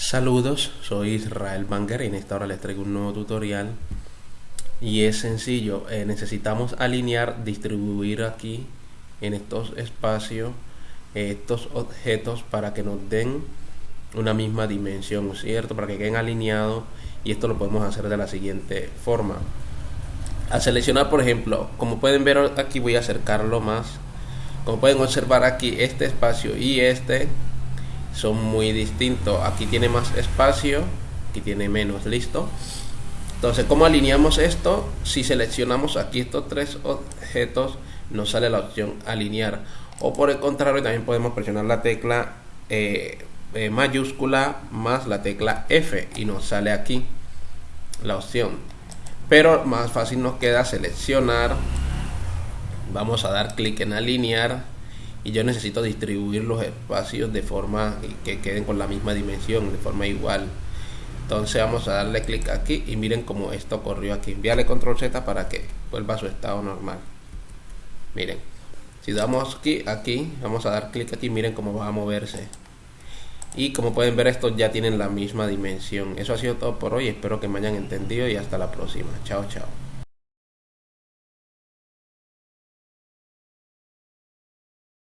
Saludos, soy Israel Banger y en esta hora les traigo un nuevo tutorial y es sencillo, eh, necesitamos alinear, distribuir aquí en estos espacios eh, estos objetos para que nos den una misma dimensión, ¿cierto? Para que queden alineados y esto lo podemos hacer de la siguiente forma. Al seleccionar, por ejemplo, como pueden ver aquí voy a acercarlo más. Como pueden observar aquí este espacio y este son muy distintos. Aquí tiene más espacio, aquí tiene menos, listo. Entonces, ¿cómo alineamos esto? Si seleccionamos aquí estos tres objetos, nos sale la opción alinear. O por el contrario, también podemos presionar la tecla eh, eh, mayúscula más la tecla F y nos sale aquí la opción. Pero más fácil nos queda seleccionar. Vamos a dar clic en alinear y yo necesito distribuir los espacios de forma que queden con la misma dimensión, de forma igual. Entonces vamos a darle clic aquí y miren cómo esto ocurrió aquí. Envíale control Z para que vuelva a su estado normal. Miren, si damos aquí, aquí, vamos a dar clic aquí, miren cómo va a moverse. Y como pueden ver, estos ya tienen la misma dimensión. Eso ha sido todo por hoy. Espero que me hayan entendido y hasta la próxima. Chao, chao.